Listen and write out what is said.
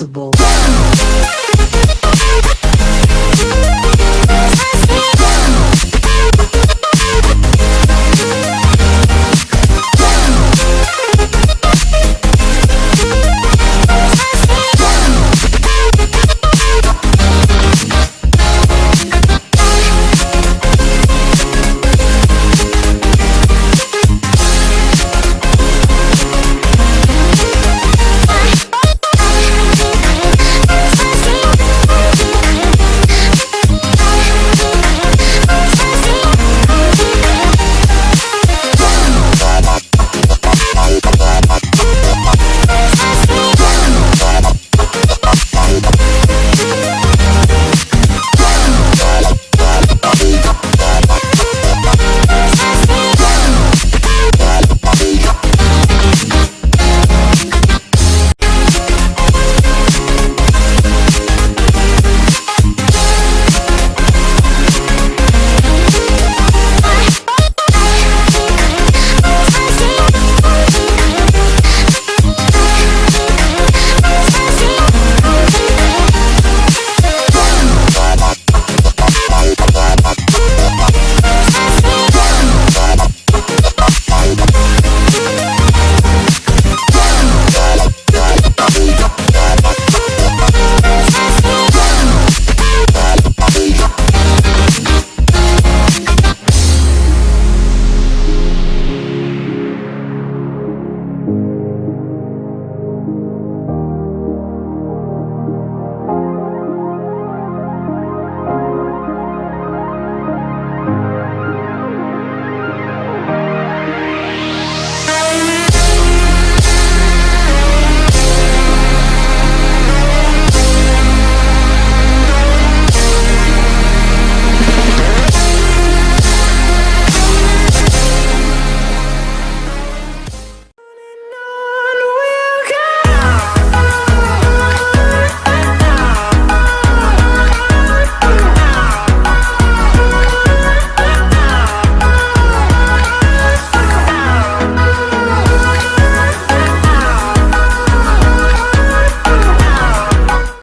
responsible.